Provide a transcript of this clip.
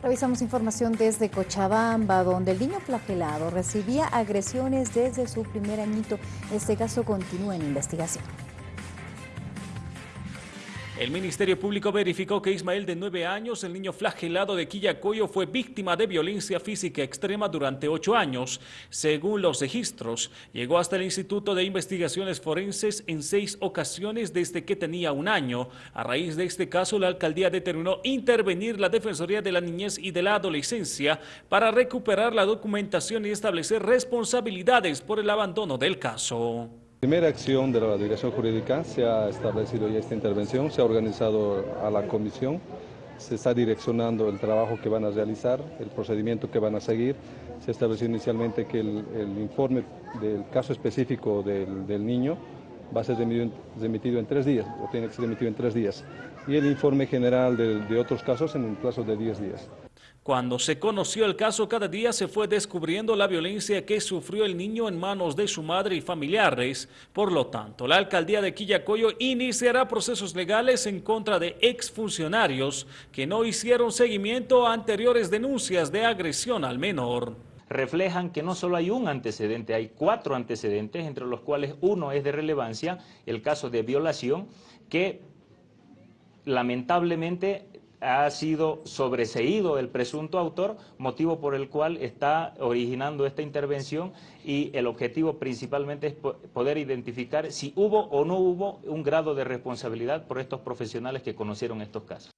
Revisamos información desde Cochabamba, donde el niño flagelado recibía agresiones desde su primer añito. Este caso continúa en investigación. El Ministerio Público verificó que Ismael, de nueve años, el niño flagelado de Quillacoyo, fue víctima de violencia física extrema durante ocho años. Según los registros, llegó hasta el Instituto de Investigaciones Forenses en seis ocasiones desde que tenía un año. A raíz de este caso, la alcaldía determinó intervenir la Defensoría de la Niñez y de la Adolescencia para recuperar la documentación y establecer responsabilidades por el abandono del caso. Primera acción de la Dirección Jurídica, se ha establecido ya esta intervención, se ha organizado a la comisión, se está direccionando el trabajo que van a realizar, el procedimiento que van a seguir. Se estableció inicialmente que el, informe del caso específico del, niño va a ser remitido, en tres días, o tiene que ser remitido en tres días, y el informe general de, de otros casos en un plazo de diez días. Cuando se conoció el caso, cada día se fue descubriendo la violencia que sufrió el niño en manos de su madre y familiares. Por lo tanto, la alcaldía de Quillacoyo iniciará procesos legales en contra de exfuncionarios que no hicieron seguimiento a anteriores denuncias de agresión al menor reflejan que no solo hay un antecedente, hay cuatro antecedentes, entre los cuales uno es de relevancia, el caso de violación, que lamentablemente ha sido sobreseído el presunto autor, motivo por el cual está originando esta intervención y el objetivo principalmente es poder identificar si hubo o no hubo un grado de responsabilidad por estos profesionales que conocieron estos casos.